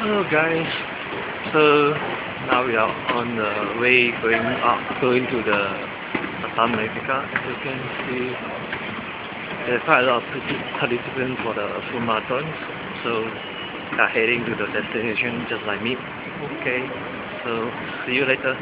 Hello guys, so now we are on the way going up, going to the Batam Magnifica. As you can see, there's quite a lot of participants for the full marathon, so we are heading to the destination just like me. Okay, so see you later.